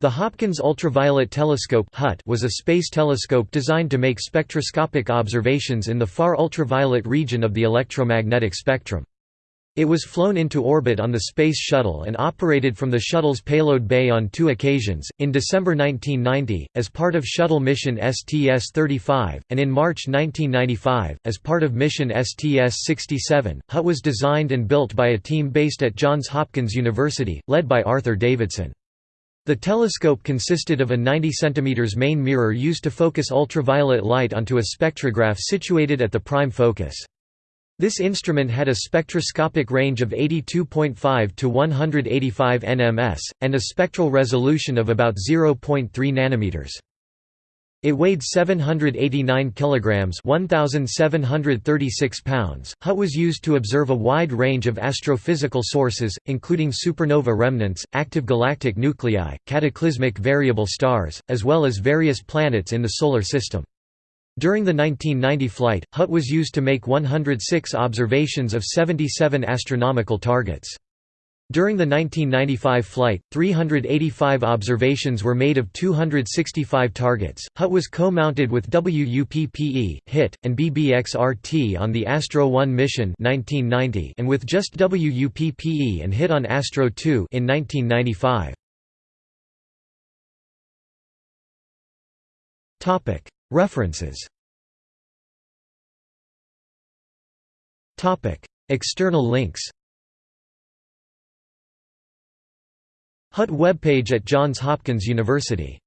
The Hopkins Ultraviolet Telescope was a space telescope designed to make spectroscopic observations in the far ultraviolet region of the electromagnetic spectrum. It was flown into orbit on the Space Shuttle and operated from the shuttle's payload bay on two occasions, in December 1990, as part of shuttle mission STS-35, and in March 1995, as part of mission STS-67. HUT was designed and built by a team based at Johns Hopkins University, led by Arthur Davidsen. The telescope consisted of a 90 cm main mirror used to focus ultraviolet light onto a spectrograph situated at the prime focus. This instrument had a spectroscopic range of 82.5 to 185 nms, and a spectral resolution of about 0.3 nanometers. It weighed 789 kilograms, 1736 pounds. HUT was used to observe a wide range of astrophysical sources, including supernova remnants, active galactic nuclei, cataclysmic variable stars, as well as various planets in the solar system. During the 1990 flight, HUT was used to make 106 observations of 77 astronomical targets. During the 1995 flight, 385 observations were made of 265 targets. HUT was co-mounted with WUPPE, UIT, and BBXRT on the Astro 1 mission 1990 and with just WUPPE and UIT on Astro 2 in 1995. Topic: References. External links. HUT webpage at Johns Hopkins University